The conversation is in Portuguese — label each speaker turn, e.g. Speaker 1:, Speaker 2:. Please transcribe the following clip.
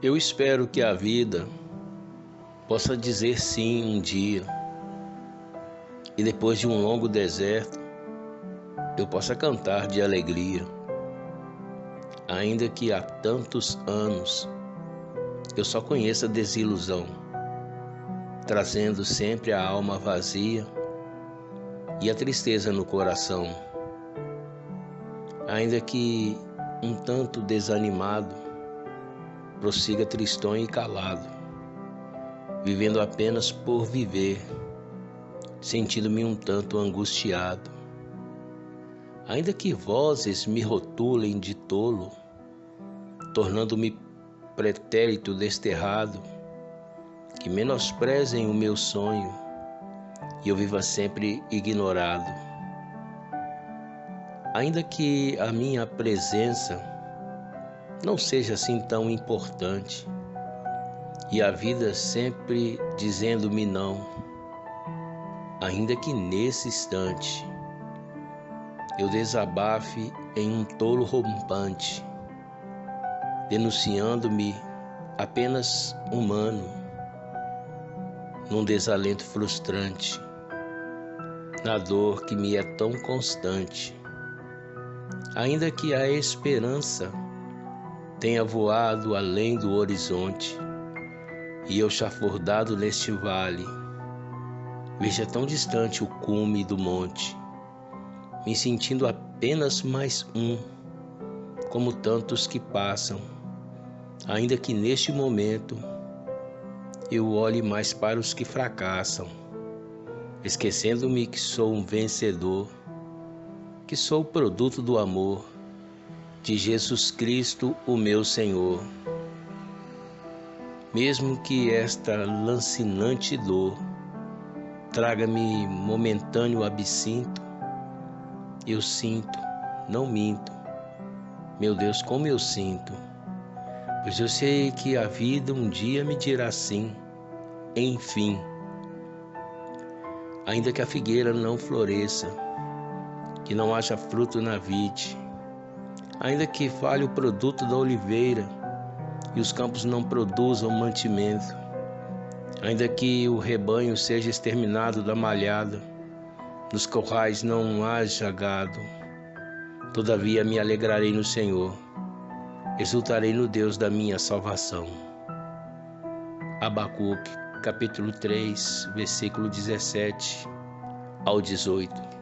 Speaker 1: Eu espero que a vida possa dizer sim um dia. E depois de um longo deserto eu possa cantar de alegria, ainda que há tantos anos eu só conheça desilusão, trazendo sempre a alma vazia e a tristeza no coração, ainda que um tanto desanimado, prossiga tristonho e calado, vivendo apenas por viver, sentindo-me um tanto angustiado. Ainda que vozes me rotulem de tolo, tornando-me pretérito desterrado, que menosprezem o meu sonho e eu viva sempre ignorado ainda que a minha presença não seja assim tão importante. E a vida sempre dizendo-me não, ainda que nesse instante eu desabafe em um tolo rompante, denunciando-me apenas humano, num desalento frustrante, na dor que me é tão constante. Ainda que a esperança tenha voado além do horizonte e eu chafurdado neste vale, veja tão distante o cume do monte, me sentindo apenas mais um, como tantos que passam, ainda que neste momento eu olhe mais para os que fracassam, esquecendo-me que sou um vencedor que sou produto do amor de Jesus Cristo, o meu Senhor. Mesmo que esta lancinante dor traga-me momentâneo absinto, eu sinto, não minto. Meu Deus, como eu sinto, pois eu sei que a vida um dia me dirá sim, enfim. Ainda que a figueira não floresça, que não haja fruto na vide, ainda que falhe o produto da oliveira e os campos não produzam mantimento, ainda que o rebanho seja exterminado da malhada, nos corrais não haja gado, todavia me alegrarei no Senhor, exultarei no Deus da minha salvação. Abacuque, capítulo 3, versículo 17 ao 18.